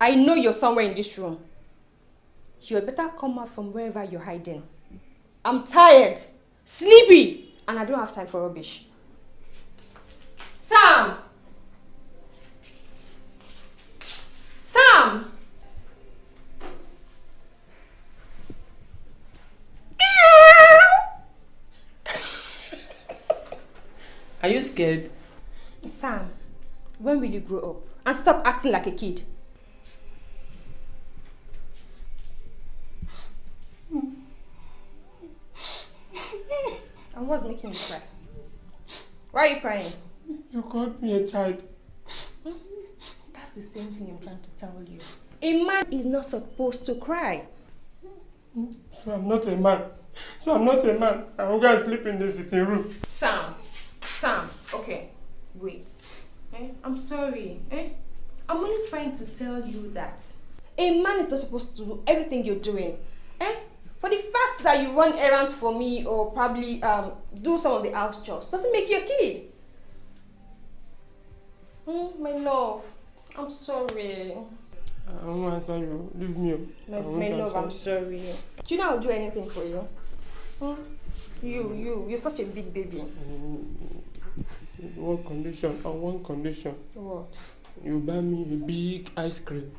I know you're somewhere in this room. You better come out from wherever you're hiding. I'm tired, sleepy, and I don't have time for rubbish. Sam! Sam! Are you scared? Sam, when will you grow up and stop acting like a kid? What's making you cry? Why are you crying? You called me a child. That's the same thing I'm trying to tell you. A man is not supposed to cry. So I'm not a man. So I'm not a man. I will go and sleep in the sitting room. Sam, Sam, okay, wait. Eh? I'm sorry. Eh? I'm only trying to tell you that a man is not supposed to do everything you're doing. For the fact that you run errands for me or probably um, do some of the house chores doesn't make you a kid. Mm, my love, I'm sorry. I won't answer you. Leave me. My, my love. I'm sorry. Do you know I'll do anything for you? Hmm? You, you, you're such a big baby. Mm, One condition, on one condition. What? You buy me a big ice cream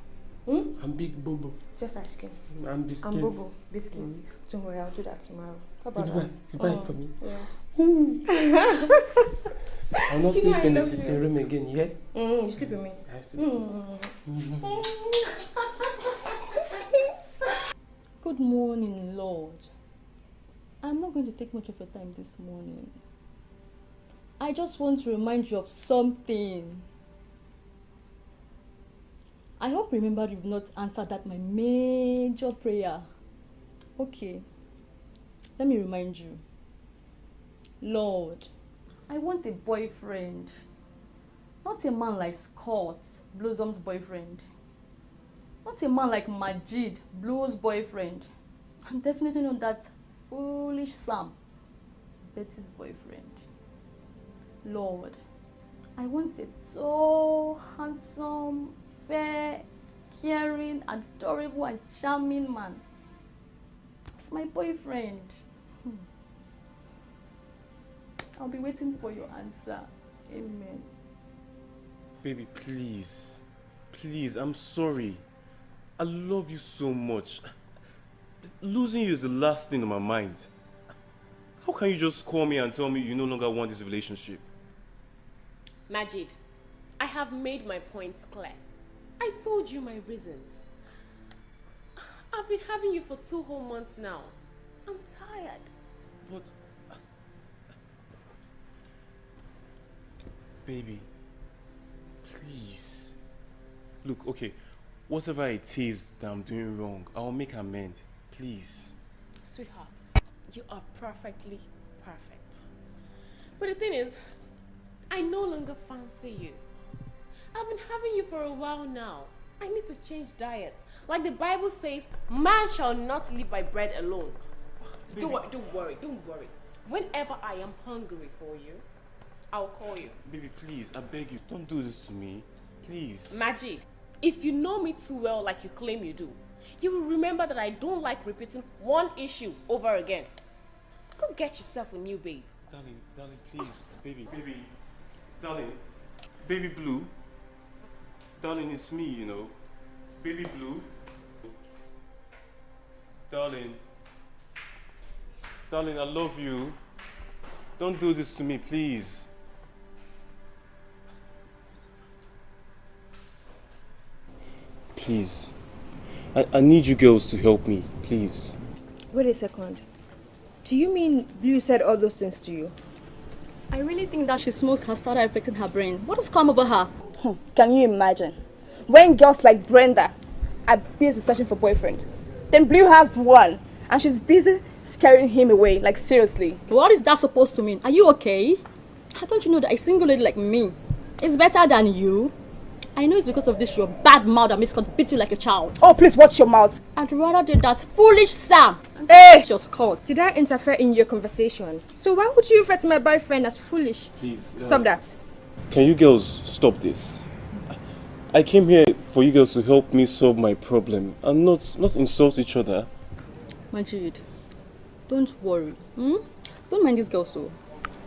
Hmm? and big bobo Just ice cream. and biscuits. And bobo, biscuits. Don't worry, I'll do that tomorrow. How about You buy, that? you buy Oh, it for me. Yeah. I'll not You sleep in the sitting room again, yeah? Mm, you sleep with me. I eat. Mm. Good morning, Lord. I'm not going to take much of your time this morning. I just want to remind you of something. I hope remember you've not answered that my major prayer. Okay. Let me remind you. Lord, I want a boyfriend. Not a man like Scott, Blossom's boyfriend. Not a man like Majid, Blue's boyfriend. And definitely not that foolish Sam, Betty's boyfriend. Lord, I want a tall, handsome, fair, caring, adorable, and charming man. It's my boyfriend. Hmm. I'll be waiting for your answer. Amen. Baby, please. Please, I'm sorry. I love you so much. Losing you is the last thing on my mind. How can you just call me and tell me you no longer want this relationship? Majid, I have made my points clear. I told you my reasons. I've been having you for two whole months now. I'm tired. But. Baby, please. Look, okay, whatever it is that I'm doing wrong, I'll make amend. Please. Sweetheart, you are perfectly perfect. But the thing is, I no longer fancy you. I've been having you for a while now. I need to change diet. Like the Bible says, man shall not live by bread alone. Don't, don't worry, don't worry. Whenever I am hungry for you, I'll call you. Baby, please, I beg you, don't do this to me. Please. Majid, if you know me too well like you claim you do, you will remember that I don't like repeating one issue over again. Go get yourself a new babe. Darling, darling, please. Baby, baby. Darling. Baby Blue. Darling, it's me, you know. Baby Blue. Darling. Darling, I love you. Don't do this to me, please. Please. I, I need you girls to help me, please. Wait a second. Do you mean Blue said all those things to you? I really think that she smokes has started affecting her brain. What has come over her? Hmm, Can you imagine? When girls like Brenda are busy searching for boyfriend, then Blue has one, and she's busy scaring him away. Like seriously. What is that supposed to mean? Are you okay? Don't you know that a single lady like me is better than you? I know it's because of this your bad mouth that makes God beat you like a child. Oh, please watch your mouth. I'd rather do that foolish Sam. Hey! Your Scott. Did I interfere in your conversation? So why would you refer to my boyfriend as foolish? Please. uh, Stop that. Can you girls stop this? I came here for you girls to help me solve my problem and not, not insult each other. Majid, don't worry. Hmm? Don't mind this girl so.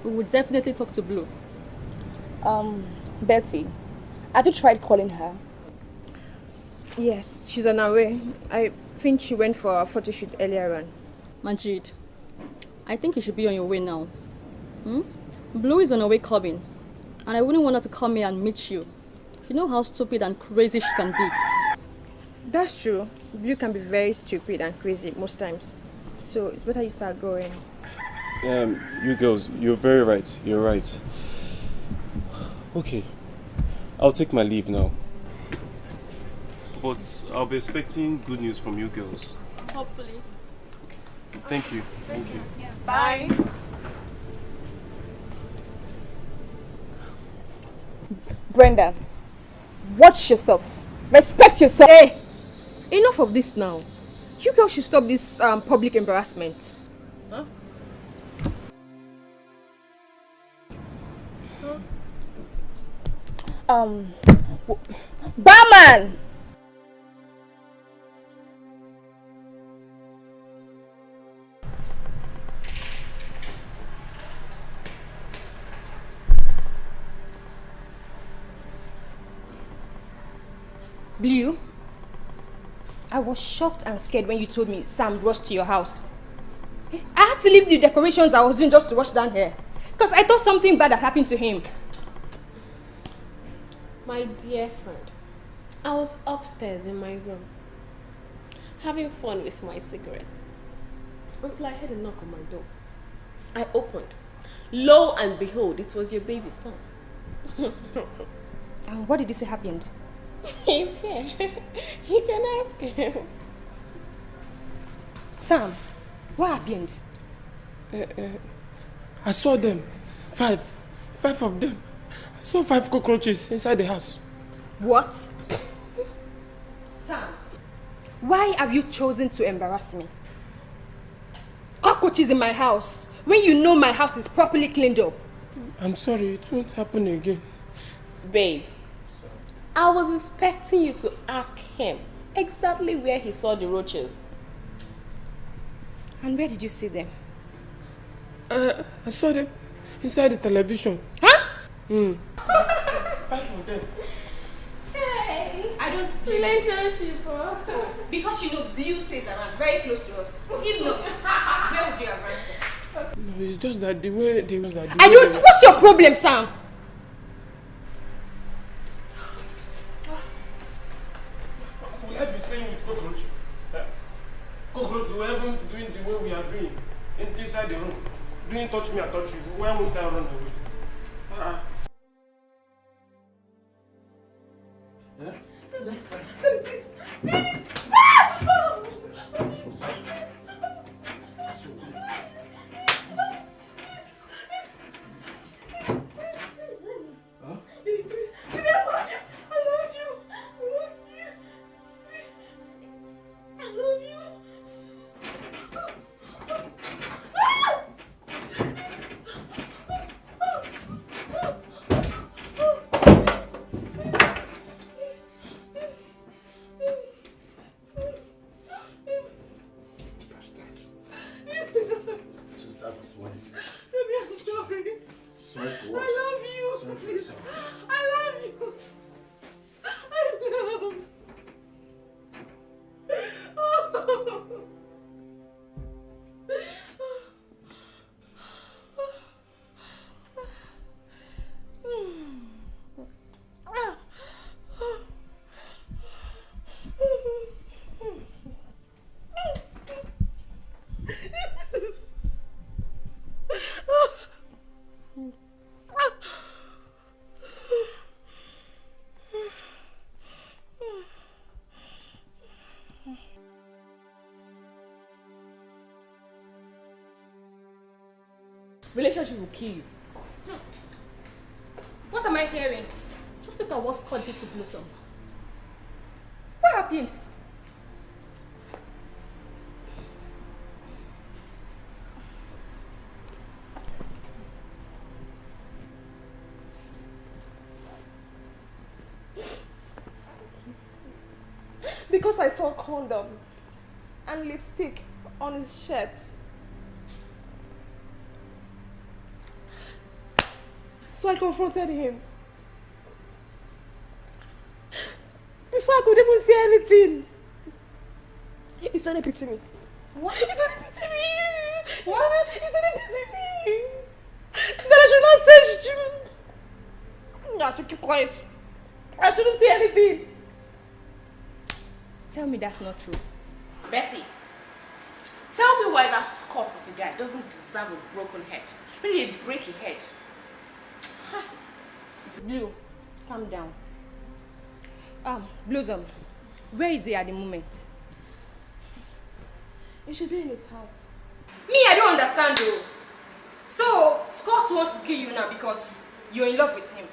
We will definitely talk to Blue. Um, Betty, have you tried calling her? Yes, she's on her way. I think she went for a photo shoot earlier on. Majid, I think you should be on your way now. Hmm? Blue is on her way coming. And I wouldn't want her to come here and meet you. You know how stupid and crazy she can be. That's true. You can be very stupid and crazy most times. So it's better you start going. Um, you girls, you're very right. You're right. Okay, I'll take my leave now. But I'll be expecting good news from you girls. Hopefully. Okay. Thank you. Thank you. Bye. Brenda, watch yourself. Respect yourself. Hey! Enough of this now. You girls should stop this um, public embarrassment. Huh? Um, w- barman. Blue, I was shocked and scared when you told me Sam rushed to your house. I had to leave the decorations I was doing just to rush down here. Because I thought something bad had happened to him. My dear friend, I was upstairs in my room, having fun with my cigarettes, until I heard a knock on my door. I opened. Lo and behold, it was your baby son. And what did you say happened? He's here. you can ask him. Sam, what happened? Uh, uh, I saw them. Five. Five of them. I saw five cockroaches inside the house. What? Sam, why have you chosen to embarrass me? Cockroaches in my house when you know my house is properly cleaned up. I'm sorry, it won't happen again. Babe, I was expecting you to ask him exactly where he saw the roaches. And where did you see them? Uh, I saw them inside the television. Huh? Mm. Five of them. Hey, I don't Relationship. Oh, Because you know Blue stays around very close to us. If not, where would you have run to? No, it's just that the way they was that. the I way don't. What's your problem, Sam? Cockroach, do even doing the way we are doing in, inside the room? Doing touch me, I touch you. Why won't I run away? Uh, Sorry Relationship will kill you. Hmm. What am I hearing? Just look at what Scott did to Blossom. What happened? because I saw condom and lipstick on his shirt. So I confronted him. Before I could even say anything, he started beating me. What? He started beating me. What? He started beating me. That I should not say shit. I should keep quiet. I shouldn't say anything. Tell me that's not true. Betty, tell me why that Scott of a guy doesn't deserve a broken head. Really a breaky head. Blue, calm down. Um, Blossom, where is he at the moment? He should be in his house. Me, I don't understand though. So, Scott wants to kill you now because you're in love with him.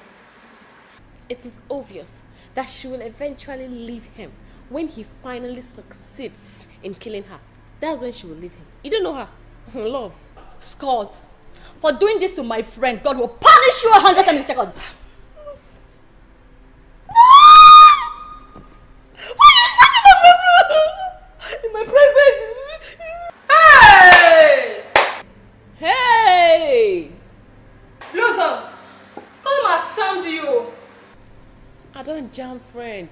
It is obvious that she will eventually leave him when he finally succeeds in killing her. That's when she will leave him. You don't know her. Love. Scott, for doing this to my friend, God will punish you a hundred times in a second. In my presence. Hey! Hey! Blossom, Scott has charmed you. I don't jam friend.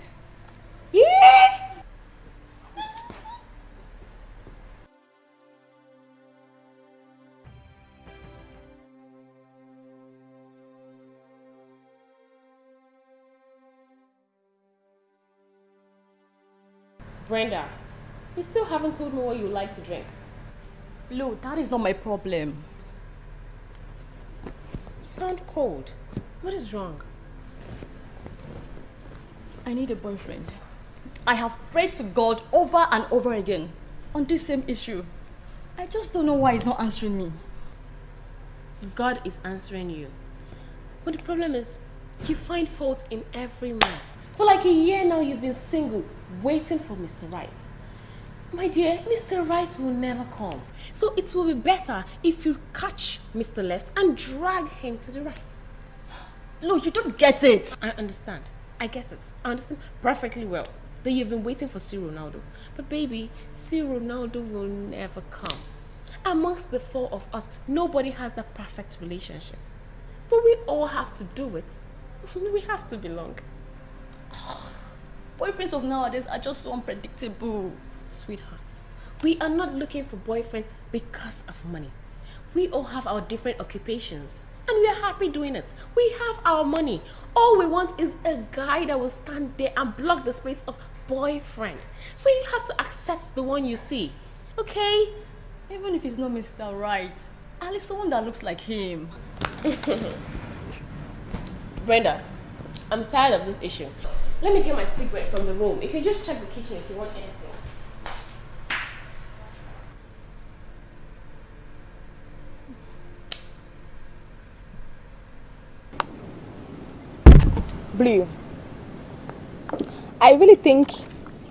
Brenda, you still haven't told me what you like to drink. Blue, that is not my problem. You sound cold. What is wrong? I need a boyfriend. I have prayed to God over and over again on this same issue. I just don't know why he's not answering me. God is answering you. But the problem is, you find fault in every man. For like a year now, you've been single, waiting for Mr. Right. My dear, Mr. Right will never come. So it will be better if you catch Mr. Left and drag him to the right. Look, you don't get it. I understand. I get it. I understand perfectly well that you've been waiting for C. Ronaldo. But baby, C. Ronaldo will never come. Amongst the four of us, nobody has that perfect relationship. But we all have to do it. we have to belong. Oh. Boyfriends of nowadays are just so unpredictable. Sweethearts, we are not looking for boyfriends because of money. We all have our different occupations and we are happy doing it. We have our money. All we want is a guy that will stand there and block the space of boyfriend. So you have to accept the one you see. Okay? Even if he's not Mr. Right, at least someone that looks like him. Brenda, I'm tired of this issue. Let me get my cigarette from the room. You can just check the kitchen if you want anything. Blue. I really think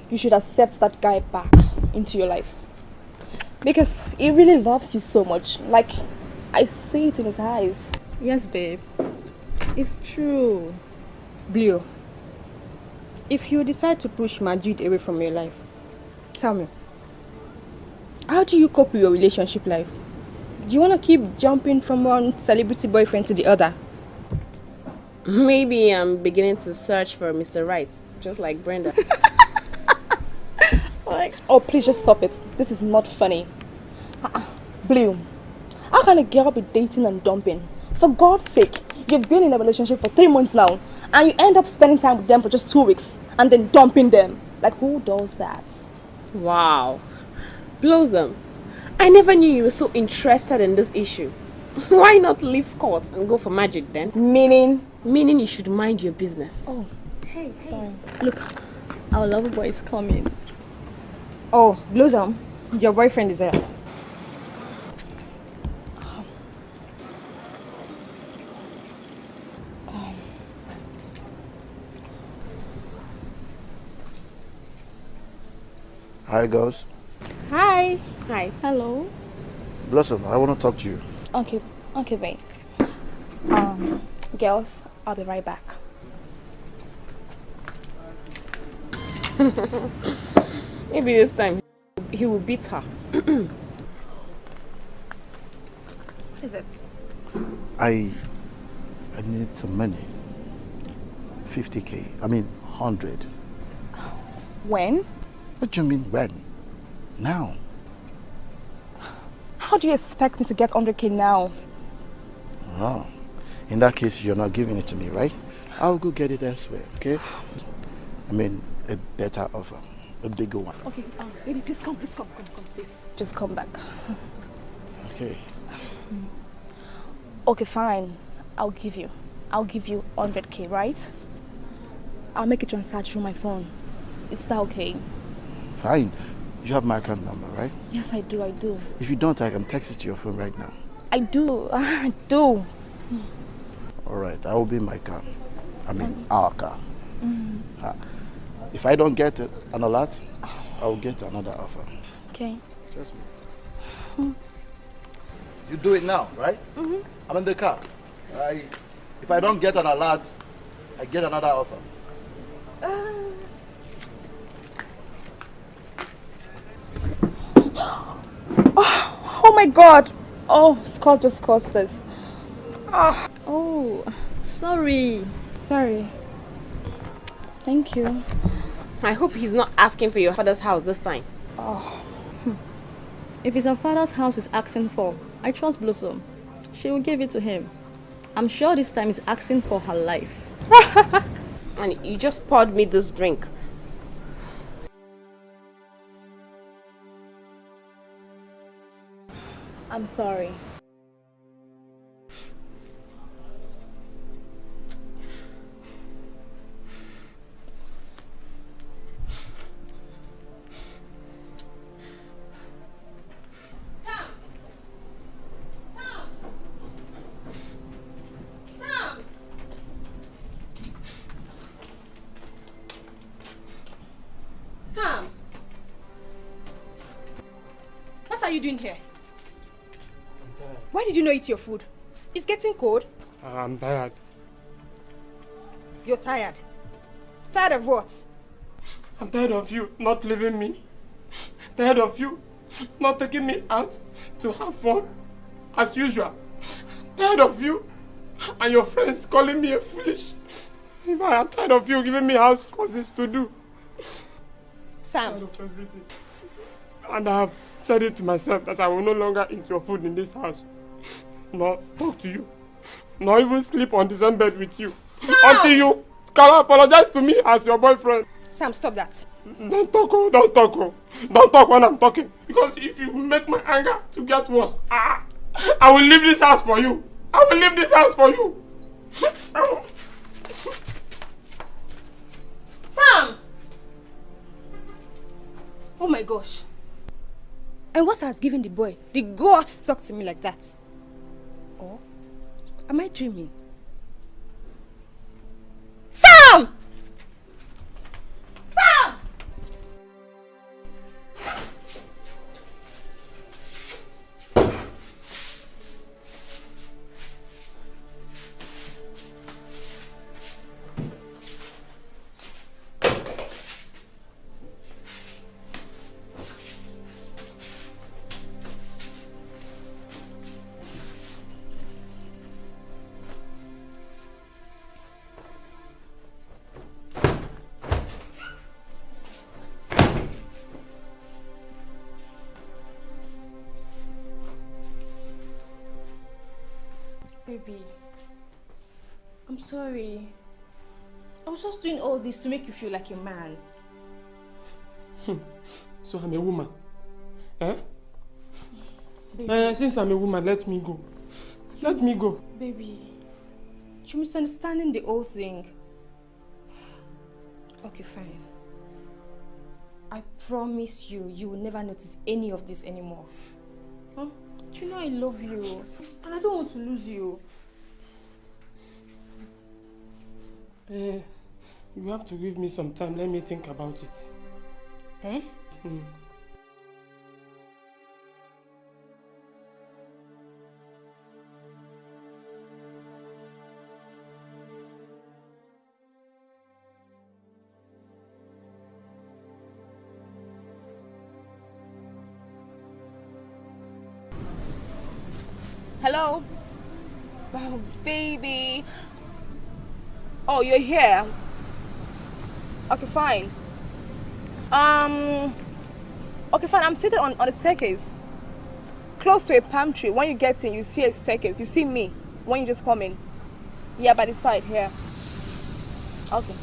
you should accept that guy back into your life. Because he really loves you so much. Like, I see it in his eyes. Yes, babe. It's true. Blue, if you decide to push Majid away from your life, tell me, how do you cope with your relationship life? Do you want to keep jumping from one celebrity boyfriend to the other? Maybe I'm beginning to search for Mr. Right, just like Brenda. Like, oh, please just stop it. This is not funny. Uh-uh. Blue, how can a girl be dating and dumping? For God's sake, you've been in a relationship for three months now, and you end up spending time with them for just two weeks, and then dumping them. Like, who does that? wow. Blossom, I never knew you were so interested in this issue. Why not leave Scott and go for Majid then? Meaning, Meaning you should mind your business. oh, hey, sorry. Look, our lover boy is coming. Oh, Blossom, your boyfriend is there. Hi, girls. Hi. Hi. Hello. Blossom, I want to talk to you. Okay, okay, babe. Um, girls, I'll be right back. Maybe this time he will beat her. What is it? I I need some money. 50k. I mean 100. When? What do you mean when? Now. How do you expect me to get 100k now? Oh. In that case, you're not giving it to me, right? I'll go get it elsewhere, okay? I mean, a better offer. A bigger one. Okay, um, baby, please come, please come, come, come, please. Just come back. Okay. Okay, fine. I'll give you. I'll give you 100k, right? I'll make a transfer through my phone. Is that okay? Fine. You have my account number, right? Yes, I do, I do. If you don't, I can text it to your phone right now. I do, I do. All right, I will be in my car. I mean, our car. Uh, if I don't get an alert, I'll get another offer. Okay. Trust me. You do it now, right? Mm-hmm. I'm in the car. I, if I don't get an alert, I get another offer. Oh my god! Oh, Scott just caused this. Oh, oh sorry. Sorry. Thank you. I hope he's not asking for your father's house this time. Oh. If it's her father's house he's asking for, I trust Blossom. She will give it to him. I'm sure this time he's asking for her life. And you just poured me this drink. I'm sorry. Did you not eat your food? It's getting cold. Ah, I'm tired. You're tired. Tired of what? I'm tired of you not leaving me. Tired of you not taking me out to have fun as usual. Tired of you and your friends calling me a foolish. I am tired of you giving me house courses to do. Sam, Tired of everything. And I have said it to myself that I will no longer eat your food in this house. Nor talk to you. Nor even sleep on the same bed with you. Until you can apologize to me as your boyfriend. Sam, stop that. Don't talk, oh, don't talk, oh. Don't talk when I'm talking. Because if you make my anger to get worse, ah, I will leave this house for you. I will leave this house for you. Sam! Oh my gosh. And what has given the boy the guts to talk to me like that? Am I dreaming? Sam! Sorry. I was just doing all this to make you feel like a man. So I'm a woman. Eh? Eh, since I'm a woman, let me go. Let me go. baby, you're misunderstanding the whole thing. Okay, fine. I promise you, you will never notice any of this anymore. Huh? Do you know I love you? And I don't want to lose you. Eh, you have to give me some time. Let me think about it. Eh? Mm. Hello? Oh, baby. Oh, you're here. Okay, fine. Um, okay, fine. I'm sitting on, on the staircase. Close to a palm tree. When you get in, you see a staircase. You see me when you just come in. Yeah, by the side here. Okay.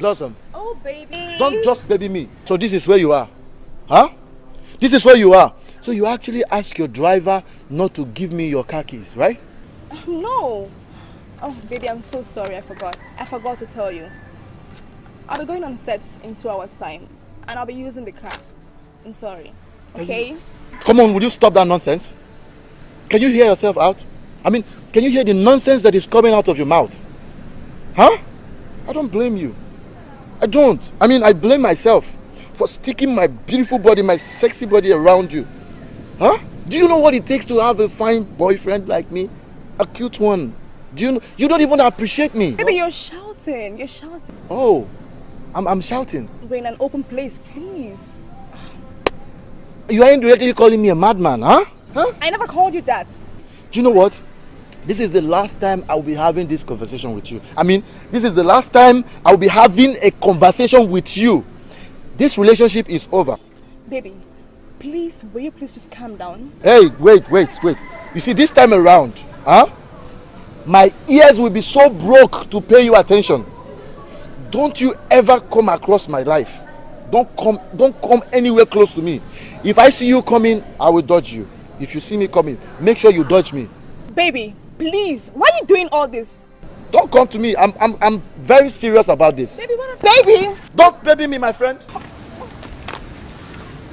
Blossom, Oh, baby. don't just baby me. So this is where you are. Huh? This is where you are. So you actually ask your driver not to give me your car keys, right? Um, no. Oh, baby, I'm so sorry. I forgot. I forgot to tell you. I'll be going on sets in two hours' time, and I'll be using the car. I'm sorry. Okay? Come on, will you stop that nonsense? Can you hear yourself out? I mean, can you hear the nonsense that is coming out of your mouth? Huh? I don't blame you. I don't. I mean, I blame myself for sticking my beautiful body, my sexy body around you. Huh? Do you know what it takes to have a fine boyfriend like me? A cute one. Do you know? You don't even appreciate me. Baby, you're shouting. You're shouting. Oh, I'm, I'm shouting. We're in an open place, please. You are indirectly calling me a madman, huh? Huh? I never called you that. Do you know what? This is the last time I'll be having this conversation with you. I mean, this is the last time I'll be having a conversation with you. This relationship is over. Baby, please, will you please just calm down? Hey, wait, wait, wait. You see, this time around, huh? My ears will be so broke to pay you attention. Don't you ever come across my life. Don't come, don't come anywhere close to me. If I see you coming, I will dodge you. If you see me coming, make sure you dodge me. Baby, please, why are you doing all this? Don't come to me. I'm, I'm, I'm very serious about this. Baby, what Baby! Don't baby me, my friend.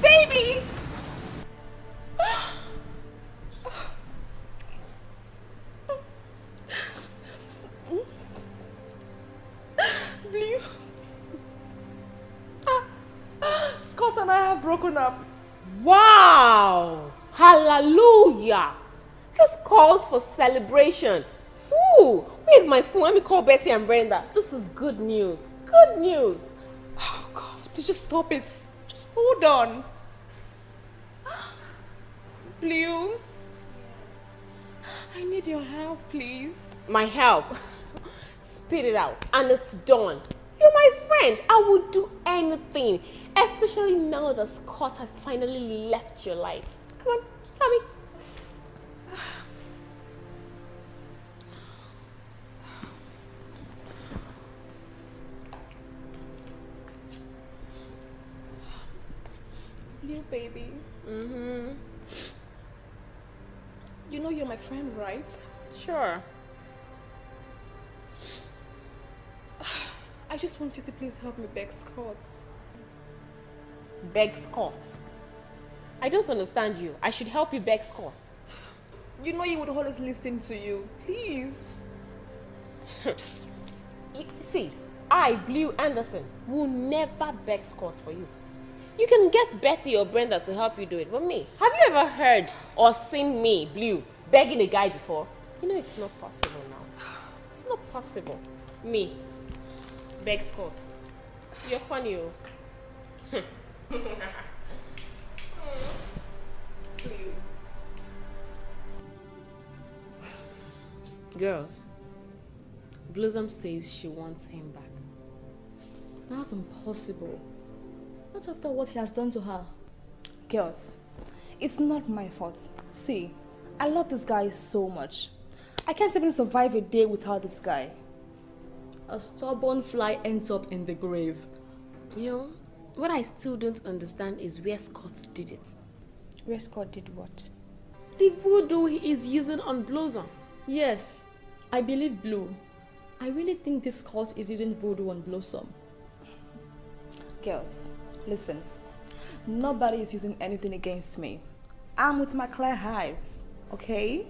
Baby! Blue. Scott and I have broken up. Wow! Hallelujah! This calls for celebration. Ooh, where's my phone? Let me call Betty and Brenda. This is good news. Good news. Oh God, please just stop it. Just hold on. Blue. I need your help, please. My help. Spit it out. And it's done. You're my friend. I would do anything. Especially now that Scott has finally left your life. Come on, tell me. Friend, right? Sure. I just want you to please help me beg Scott. Beg Scott. I don't understand you. I should help you beg Scott. You know he would always listen to you. Please. See, I, Blue Anderson, will never beg Scott for you. You can get Betty or Brenda to help you do it, but me, have you ever heard or seen me, Blue, begging a guy before? You know it's not possible now. It's not possible. Me, beg Scott. You're funny, oh. Girls, Blossom says she wants him back. That's impossible. Not after what he has done to her. Girls, it's not my fault. See, I love this guy so much. I can't even survive a day without this guy. A stubborn fly ends up in the grave. You know, what I still don't understand is where Scott did it. Where Scott did what? The voodoo he is using on Blossom. Yes, I believe Blue. I really think this cult is using voodoo on Blossom. Girls, listen. Nobody is using anything against me. I'm with my clear eyes, okay?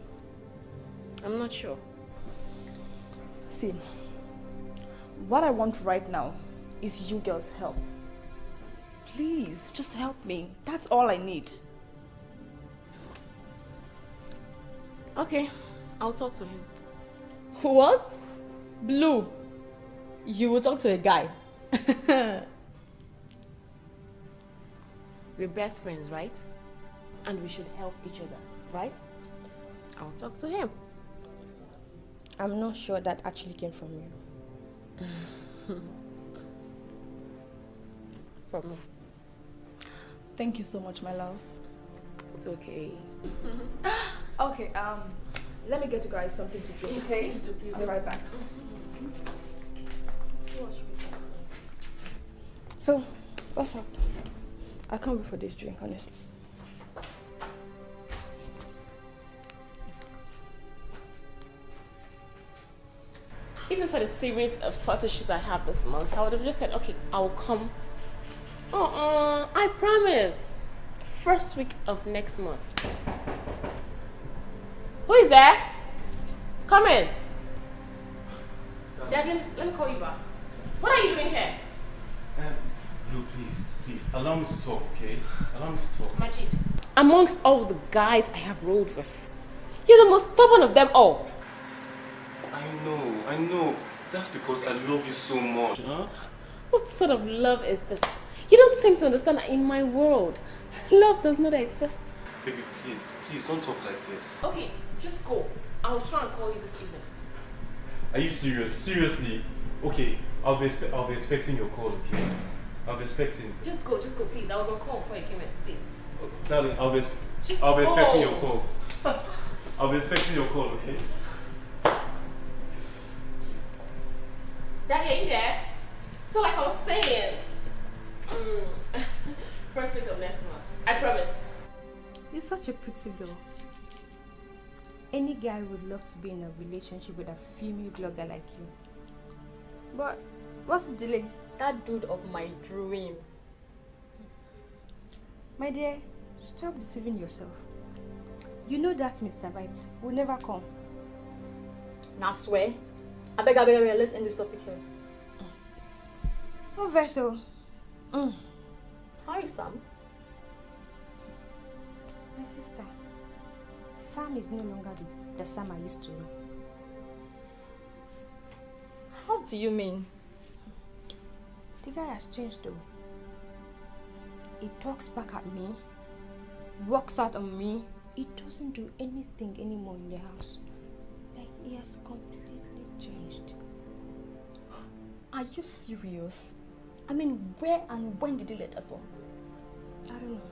I'm not sure. See, what I want right now is you girls' help. Please, just help me. That's all I need. Okay, I'll talk to him. What? Blue, you will talk to a guy. We're best friends, right? And we should help each other, right? I'll talk to him. I'm not sure that actually came from you. From me. Thank you so much, my love. It's okay. Okay, um, let me get you guys something to drink, okay? Please do, please I'll be right back. So, what's up? I can't wait for this drink, honestly. Even for the series of photo shoots I have this month, I would have just said, okay, I'll come. Uh-uh, I promise. First week of next month. Who is there? Come in. Dad, let me, let me call you back. What are you doing here? Um, Blue, please, please, allow me to talk, okay? Allow me to talk. Majid. Amongst all the guys I have rolled with, you're the most stubborn of them all. I know, That's because I love you so much, huh? What sort of love is this? You don't seem to understand that in my world, love does not exist. Baby, please, please don't talk like this. Okay, just go. I'll try and call you this evening. Are you serious? Seriously? Okay, I'll be, expe- I'll be expecting your call, okay? I'll be expecting. Just go, just go, please. I was on call before you came in, please. Darling, I'll be, Just I'll be expecting go. your call. I'll be expecting your call, okay? Daddy, ain't you there? So like I was saying, mm, first week of next month. I promise. You're such a pretty girl. Any guy would love to be in a relationship with a female blogger like you. But what's the delay? That dude of my dream. My dear, stop deceiving yourself. You know that Mr. Right will never come. Now swear. I beg, I beg, I beg, let's end this topic here. Oh, Verso. Mm. Hi, Sam. My sister. Sam is no longer the, the Sam I used to know. How do you mean? The guy has changed though. He talks back at me, walks out on me. He doesn't do anything anymore in the house. Like he has completely changed. Are you serious? I mean, where and when did he let her go? I don't know.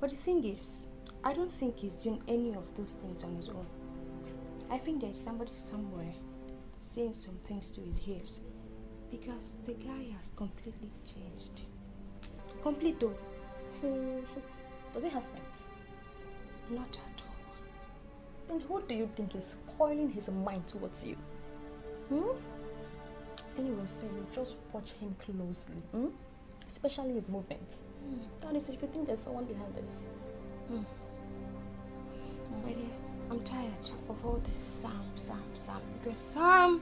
But the thing is, I don't think he's doing any of those things on his own. I think there's somebody somewhere saying some things to his ears. Because the guy has completely changed. Complete though. Does he have friends? Not at all. Then who do you think is spoiling his mind towards you? Hmm? Anyway, so you just watch him closely, hmm? especially his movements. Honestly, if you think there's someone behind this, My dear, I'm tired of all this Sam, Sam, Sam. Because Sam.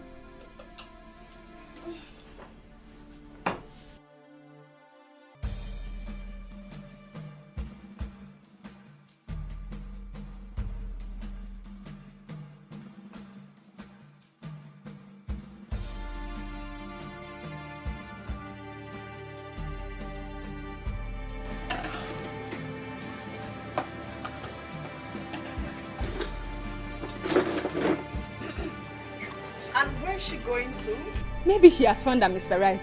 Going to? Maybe she has found a Mr. Right.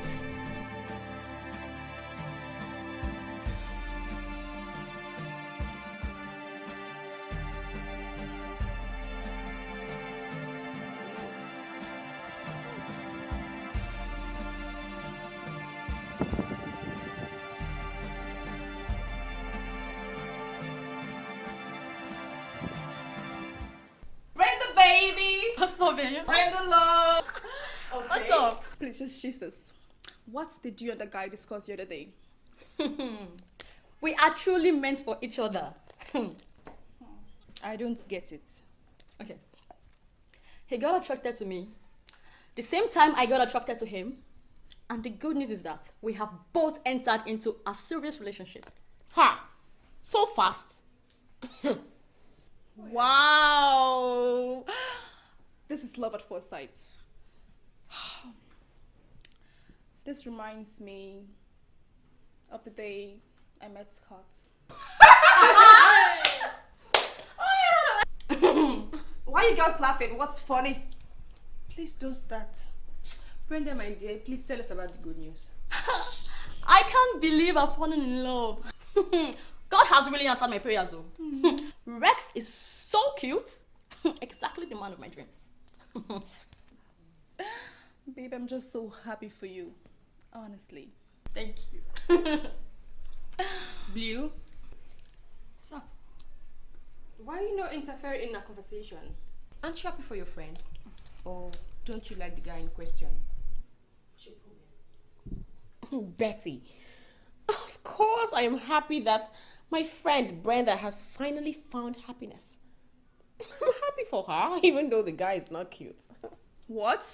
Jesus. What did you and the guy discuss the other day? We are truly meant for each other. I don't get it. okay. He got attracted to me. The same time I got attracted to him. And the good news is that we have both entered into a serious relationship. Ha! So fast. Wow. This is love at first sight. This reminds me of the day I met Scott. Why are you girls laughing? What's funny? Please don't start. Brenda, my dear, please tell us about the good news. I can't believe I've fallen in love. God has really answered my prayers, though. Rex is so cute. exactly the man of my dreams. Babe, I'm just so happy for you. Honestly. Thank you. Blue? Sir, why are you not interfering in our conversation? Aren't you happy for your friend? Or don't you like the guy in question? Betty, of course I am happy that my friend Brenda has finally found happiness. I'm happy for her, even though the guy is not cute. What?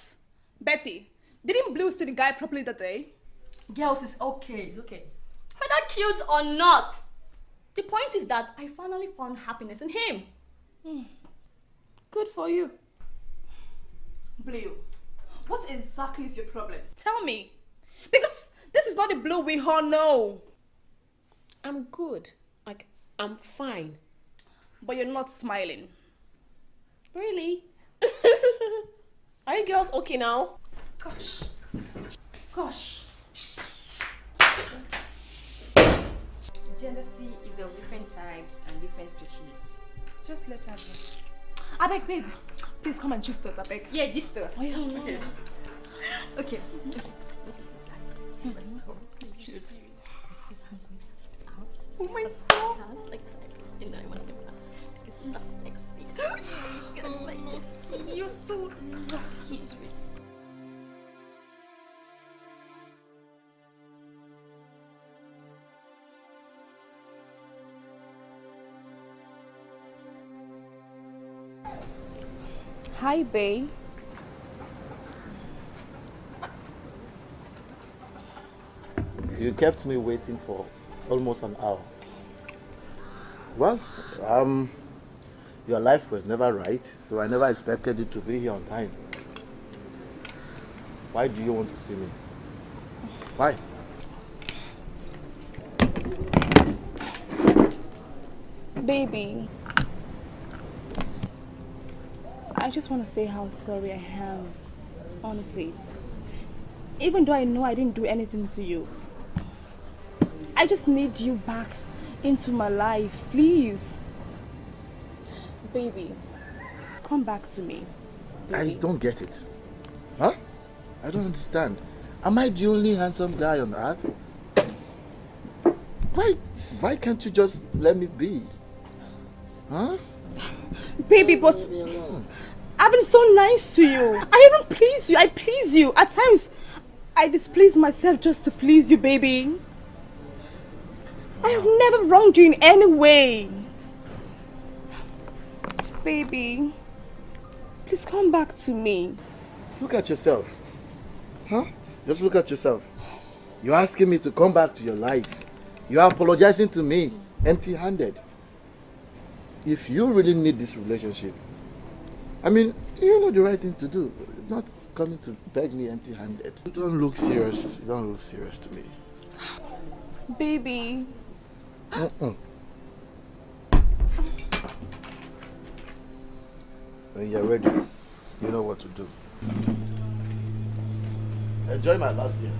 Betty, didn't Blue see the guy properly that day? Girls, it's okay, it's okay. Whether cute or not, the point is that I finally found happiness in him. Hmm. Good for you. Blue, what exactly is your problem? Tell me. Because this is not the Blue we all know. I'm good. Like, I'm fine. But you're not smiling. Really? Are you girls okay now? Gosh. Gosh. Jealousy is of different types and different species. Just let her be. I beg, babe. Please come and gist us, I beg. Yeah, this does. Okay. Okay. Okay. What is this guy? He's very tall. He's cute. He's his hands maybe out. Oh my God. Like that. And I want to get. It's so sexy. So like this. You're so... So Hi, babe. You kept me waiting for almost an hour. Well, um, your life was never right, so I never expected you to be here on time. Why do you want to see me? Why? Baby. I just want to say how sorry I am. Honestly. Even though I know I didn't do anything to you. I just need you back into my life, please. Baby, come back to me. I don't get it. Huh? I don't understand. Am I the only handsome guy on earth? Why, why can't you just let me be? Huh? Baby, but Leave me alone. I've been so nice to you. I even please you. I please you. At times, I displease myself just to please you, baby. I have never wronged you in any way. Baby, please come back to me. Look at yourself. Huh? Just look at yourself. You're asking me to come back to your life. You are apologizing to me empty handed. If you really need this relationship, I mean, you know the right thing to do. Not coming to beg me empty handed. You don't look serious. You don't look serious to me. Baby, Mm-mm. When you're ready, you know what to do. Enjoy my last beer.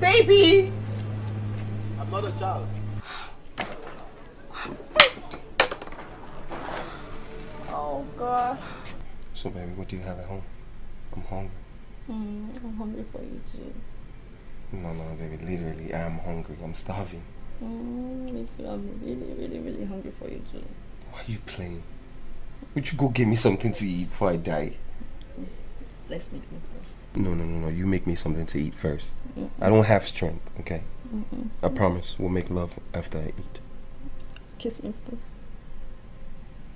baby. I'm not a child. Oh, God. So, baby, what do you have at home? I'm hungry. Mm, I'm hungry for you too. No, no, baby, literally, I'm hungry. I'm starving. Mm, me too. I'm really, really, really hungry for you too. Why are you playing? Would you go get me something to eat before I die? Let's meet me first. No, no, no, no. You make me something to eat first. I don't have strength, okay? I promise. We'll make love after I eat. Kiss me first.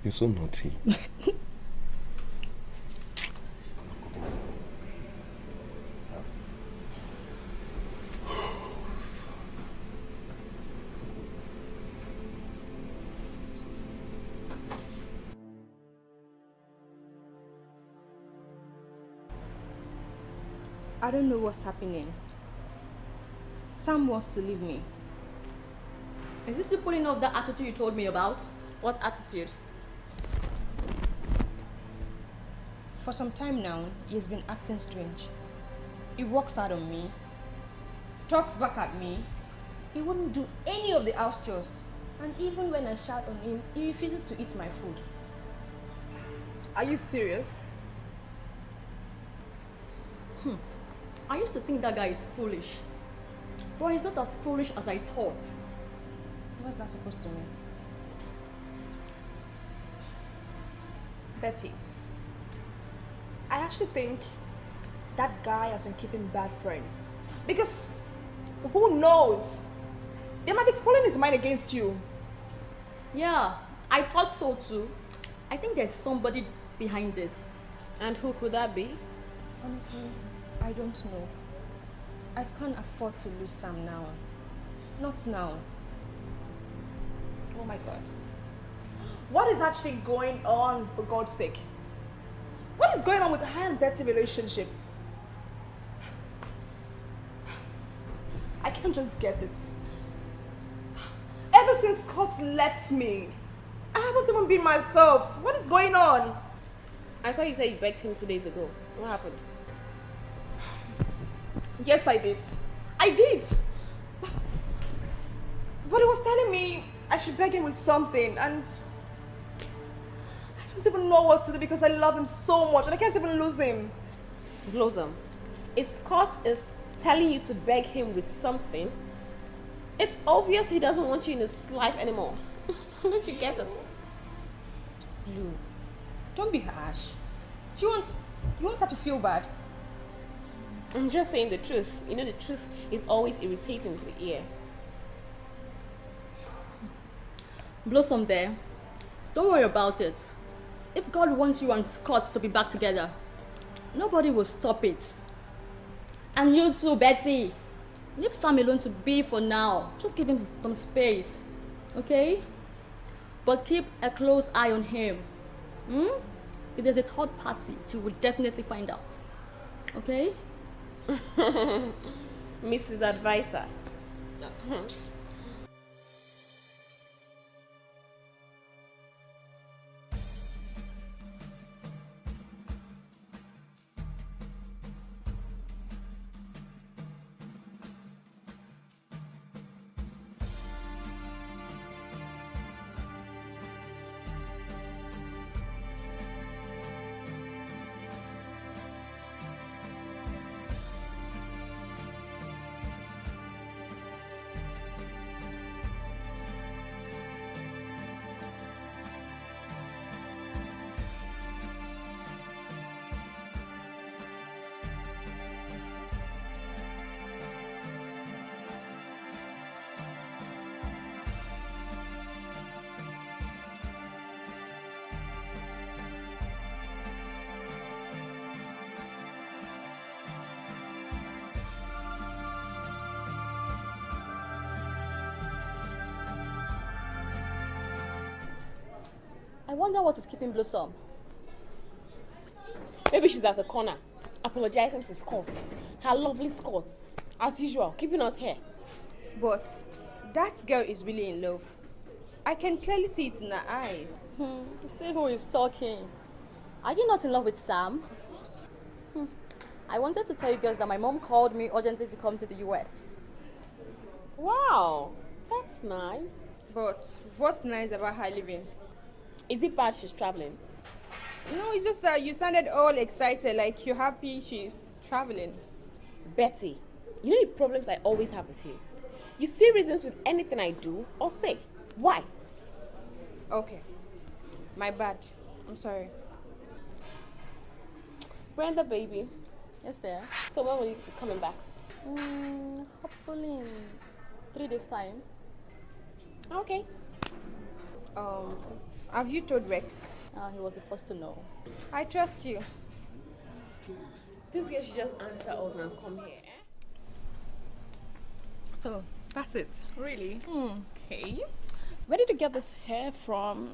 You're so naughty. I don't know what's happening. Sam wants to leave me. Is this the pulling off that attitude you told me about? What attitude? For some time now, he has been acting strange. He walks out on me, talks back at me. He wouldn't do any of the house chores. And even when I shout on him, he refuses to eat my food. Are you serious? Hmm. I used to think that guy is foolish. But he's not as foolish as I thought. What's that supposed to mean? Betty, I actually think that guy has been keeping bad friends. Because who knows? They might be spoiling his mind against you. Yeah, I thought so too. I think there's somebody behind this. And who could that be? Honestly, I don't know. I can't afford to lose Sam now. Not now. Oh my god. What is actually going on, for God's sake? What is going on with her and Betty relationship? I can't just get it. Ever since Scott left me, I haven't even been myself. What is going on? I thought you said you begged him two days ago. What happened? Yes, I did. I did. But he was telling me I should beg him with something, and I don't even know what to do because I love him so much and I can't even lose him. Blossom, if Scott is telling you to beg him with something, it's obvious he doesn't want you in his life anymore. don't you get it? Blue, don't be harsh. She wants, you want her to feel bad. I'm just saying the truth. You know, the truth is always irritating to the ear. Blossom there. Don't worry about it. If God wants you and Scott to be back together, nobody will stop it. And you too, Betty. Leave Sam alone to be for now. Just give him some space. Okay? But keep a close eye on him. Hmm? If there's a third party, you will definitely find out. Okay? Mrs. Advisor. I wonder what is keeping Blossom. Maybe she's at a corner, apologizing to Scott. Her lovely Scott. As usual, keeping us here. But that girl is really in love. I can clearly see it in her eyes. Hmm, see who is talking. Are you not in love with Sam? Hmm. I wanted to tell you girls that my mom called me urgently to come to the US. Wow, that's nice. But what's nice about her leaving? Is it bad she's traveling? No, it's just that you sounded all excited, like you're happy she's traveling. Betty, you know the problems I always have with you. You see reasons with anything I do or say. Why? Okay. My bad. I'm sorry. Brenda, baby. Yes, there. So when will you be coming back? Mm, hopefully in three days' time. Okay. Um, have you told Rex? Uh, he was the first to know. I trust you. This girl should just answer us and come here. Eh? So, that's it. Really? Okay. Where did you get this hair from?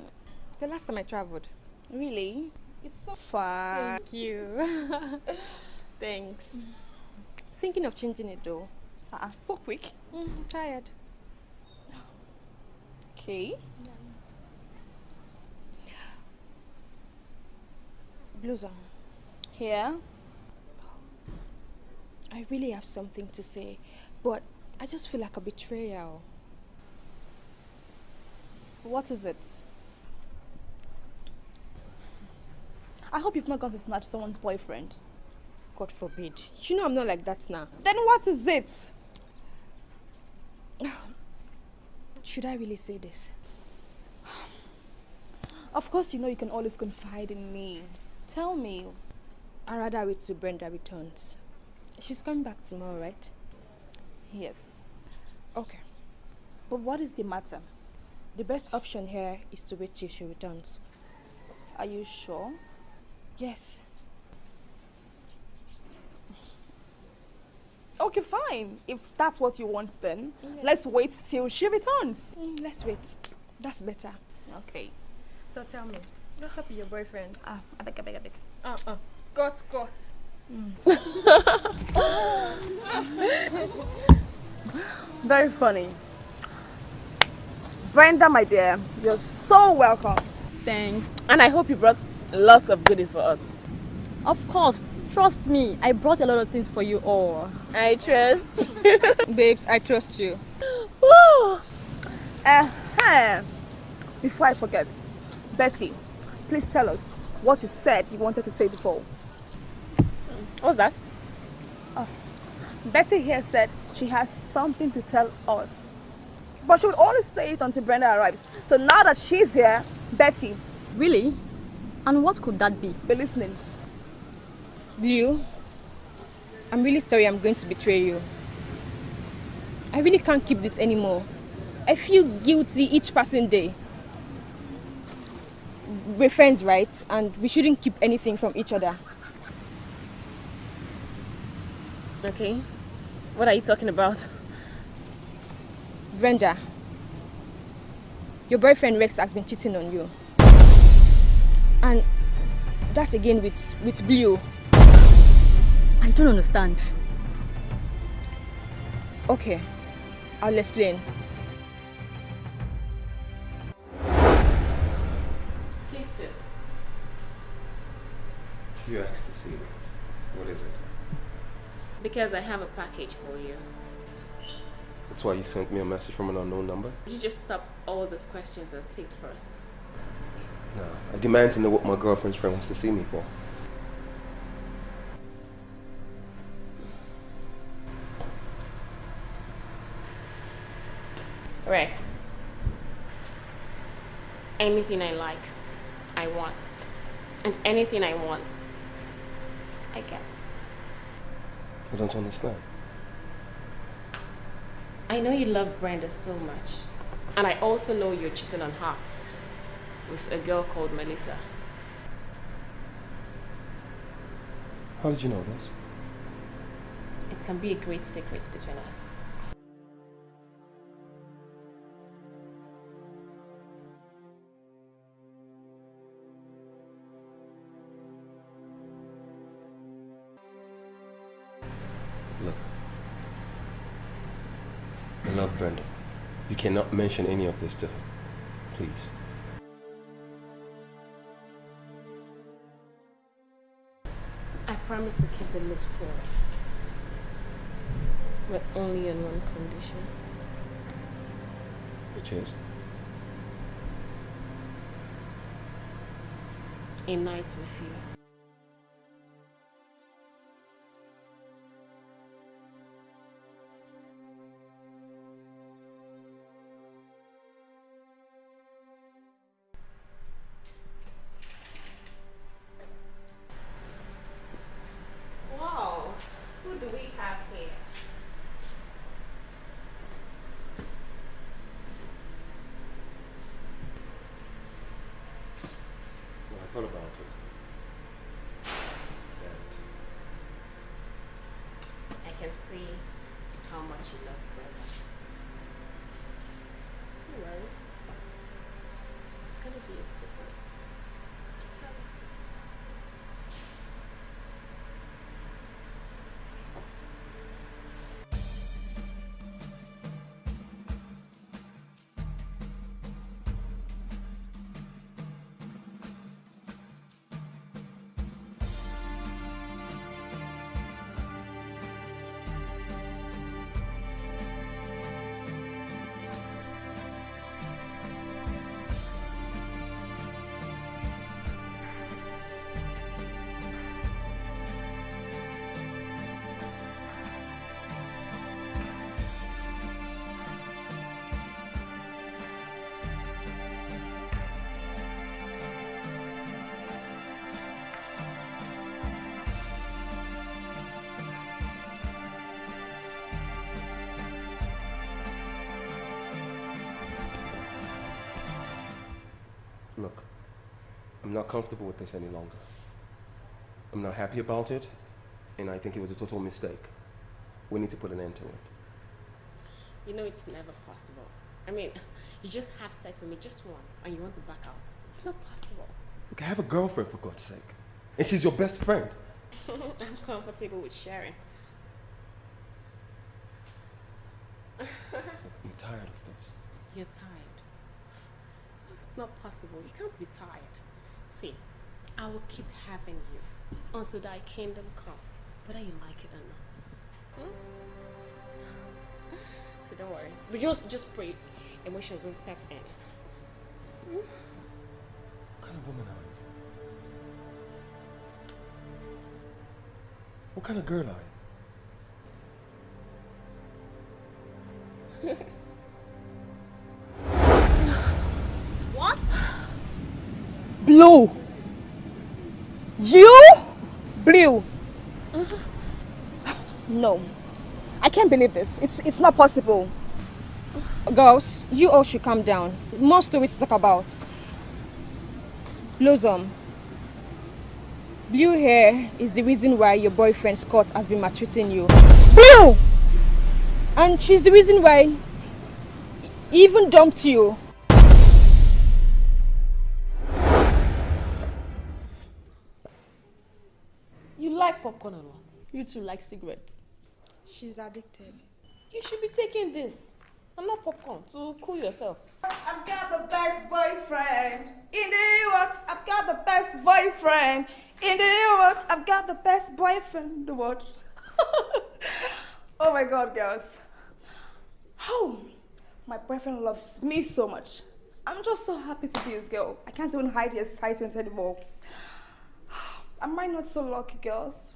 The last time I traveled. Really? It's so fun. Thank you. Thanks. Thinking of changing it though. Uh-uh. So quick. Mm, tired. Okay. Blossom, Yeah. I really have something to say, but I just feel like a betrayal. What is it? I hope you've not gone to snatch someone's boyfriend. God forbid. You know I'm not like that now. Then what is it? Should I really say this? Of course, you know you can always confide in me. Tell me. I'd rather wait till Brenda returns. She's coming back tomorrow, right? Yes. Okay. But what is the matter? The best option here is to wait till she returns. Are you sure? Yes. Okay, fine. If that's what you want, then let's wait till she returns. Mm, let's wait. That's better. Okay. So tell me, what's up with your boyfriend? Ah, I beg, I beg, I beg. Uh-uh. Scott, Scott. Very funny. Brenda, my dear, you're so welcome. Thanks. And I hope you brought lots of goodies for us. Of course, trust me. I brought a lot of things for you all. I trust. Babes, I trust you. Woo! Uh-huh. Before I forget, Betty, please tell us what you said you wanted to say before. What's that? Ah, Betty here said she has something to tell us. But she would only say it until Brenda arrives. So now that she's here, Betty, Really? And what could that be? be listening. Blue, I'm really sorry I'm going to betray you. I really can't keep this anymore. I feel guilty each passing day. We're friends, right? And we shouldn't keep anything from each other. Okay. What are you talking about? Brenda, your boyfriend Rex has been cheating on you. And that again with, with Blue. I don't understand. Okay, I'll explain. You asked to see me. What is it? Because I have a package for you. That's why you sent me a message from an unknown number? Would you just stop all those questions and sit first? No. I demand to know what my girlfriend's friend wants to see me for. Rex. Anything I like, I want. And anything I want, I get. I don't understand. I know you love Brenda so much. And I also know you're cheating on her with a girl called Melissa. How did you know this? It can be a great secret between us. Cannot mention any of this to her. Please. I promise to keep the lips sealed. But only on one condition. Which is? A night with you. I'm not comfortable with this any longer. I'm not happy about it, and I think it was a total mistake. We need to put an end to it. You know it's never possible. I mean, you just had sex with me just once and you want to back out. It's not possible. Look, I have a girlfriend for God's sake, and she's your best friend. I'm comfortable with sharing. I'm tired of this. You're tired. It's not possible. You can't be tired. See, I will keep having you until thy kingdom come, whether you like it or not. Hmm? So don't worry. But just just pray emotions don't set in. What kind of woman are you? What kind of girl are you? Blue! You? Blue. No. I can't believe this. It's it's not possible. Girls, you all should calm down. More stories to talk about. Blossom. Blue hair is the reason why your boyfriend Scott has been maltreating you. Blue! And she's the reason why he even dumped you. You like popcorn or what? You two like cigarettes. She's addicted. You should be taking this and not popcorn to cool yourself. I've got the best boyfriend in the world. I've got the best boyfriend in the world. I've got the best boyfriend in the world. oh my god, girls. Oh, my boyfriend loves me so much. I'm just so happy to be his girl. I can't even hide the excitement anymore. Am I not so lucky, girls?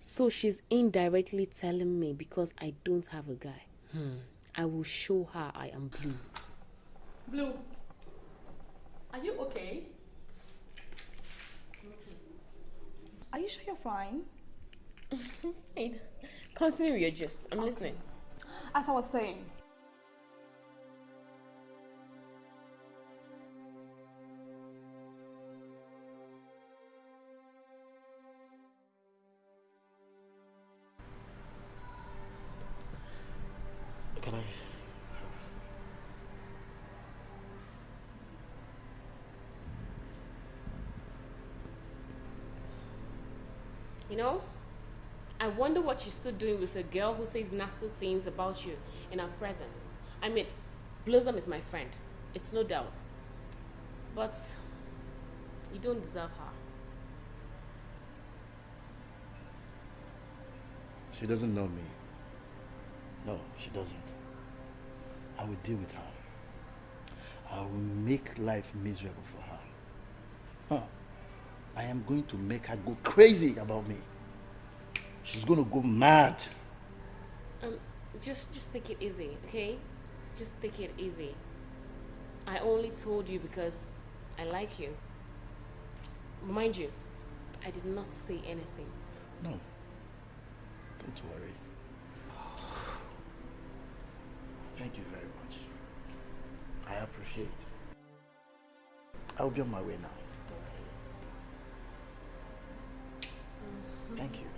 So she's indirectly telling me because I don't have a guy. Hmm. I will show her I am blue. Blue, are you okay? Are you sure you're fine? Fine. Continue your gist. I'm listening. As I was saying, what you're still doing with a girl who says nasty things about you in her presence. I mean, Blossom is my friend. It's no doubt. But you don't deserve her. She doesn't know me. No, she doesn't. I will deal with her. I will make life miserable for her. Huh. I am going to make her go crazy about me. She's going to go mad. Um, just just take it easy, okay? Just take it easy. I only told you because I like you. Mind you, I did not say anything. No. Don't worry. Thank you very much. I appreciate it. I'll be on my way now. Thank you.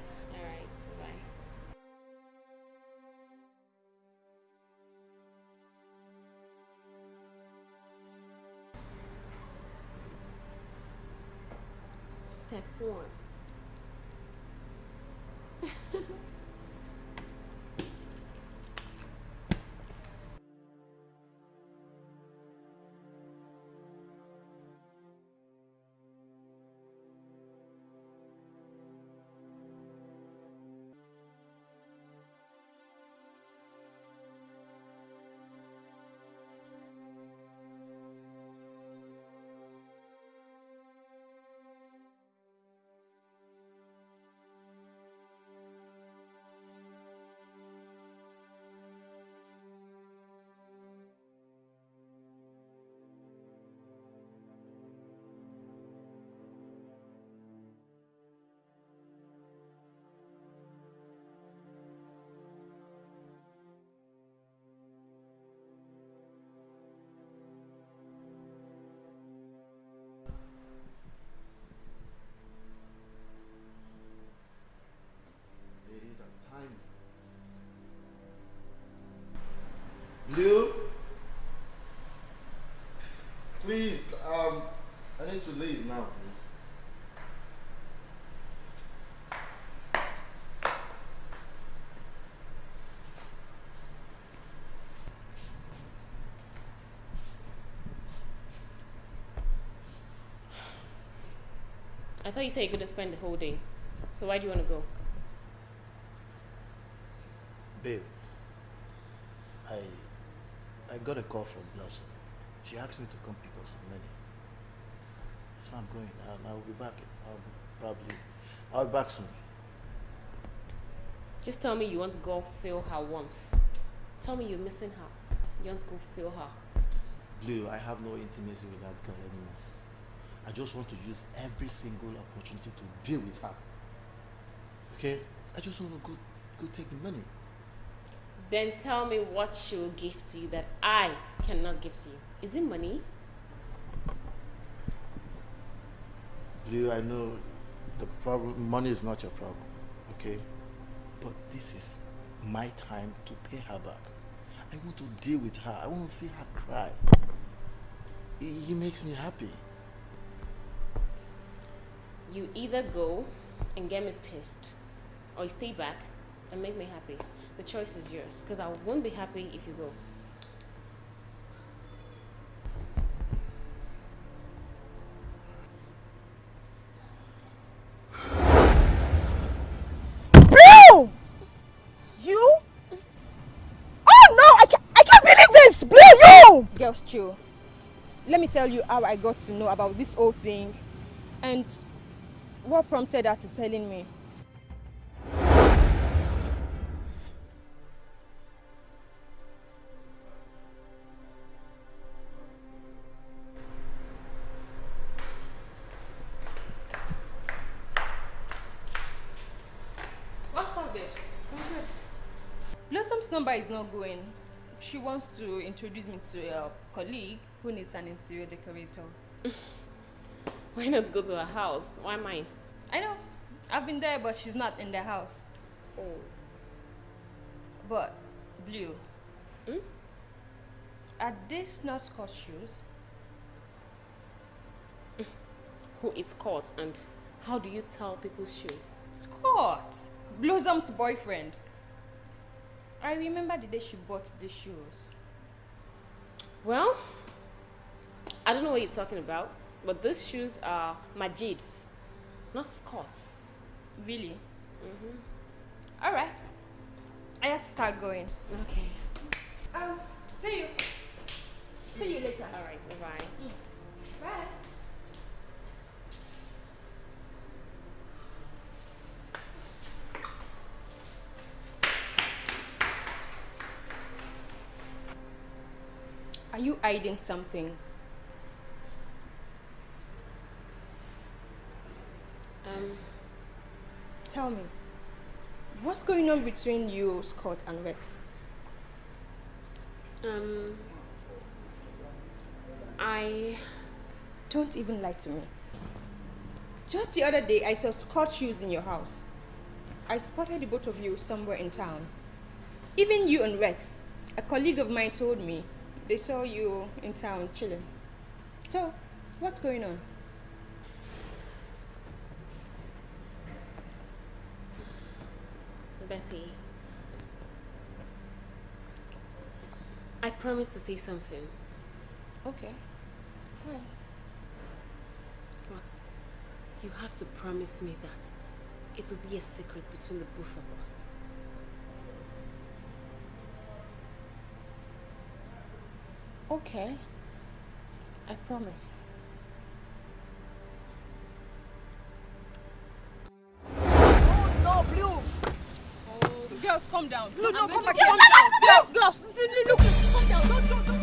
Step one. Blue? Please, um, I need to leave now, please. I thought you said you couldn't spend the whole day. So why do you want to go? Babe, I I got a call from Blossom. She asked me to come pick up some money. That's So I'm going. and I will be back. I'll be probably I'll be back soon. Just tell me you want to go feel her warmth. Tell me you're missing her. You want to go feel her. Blue, I have no intimacy with that girl anymore. I just want to use every single opportunity to deal with her. Okay? I just want to go go take the money. Then tell me what she will give to you that I cannot give to you. Is it money? Blue, I know the problem money is not your problem, okay? But this is my time to pay her back. I want to deal with her. I want to see her cry. It, it makes me happy. You either go and get me pissed, or you stay back and make me happy. The choice is yours, because I won't be happy if you go. Blue! You? Oh no! I I can't believe this! Blue, you! Girls, chill. Let me tell you how I got to know about this whole thing and what prompted her to telling me. Number is not going. She wants to introduce me to a colleague who needs an interior decorator. Why not go to her house? Why mine? I know. I've been there, but she's not in the house. Oh. But, Blue, Hmm? are these not Scott shoes? Who is Scott and how do you tell people's shoes? Scott! Blossom's boyfriend. I remember the day she bought the shoes. Well, I don't know what you're talking about, but these shoes are Majid's, not Scott's. Really? Mm-hmm. Alright. I have to start going. Okay. Um, see you. See you later. All right. Bye-bye. Bye. Are you hiding something? Um, Tell me. What's going on between you, Scott, and Rex? um, I Don't even lie to me. Just the other day, I saw Scott shoes in your house. I spotted the both of you somewhere in town. Even you and Rex, a colleague of mine told me they saw you in town chilling. So, what's going on? Betty. I promised to say something, Okay. Fine. but you have to promise me that it will be a secret between the both of us. Okay. I promise. Oh no, Blue! Girls, calm down. Blue, no, I'm come going back. to- Yes, Girls, girls,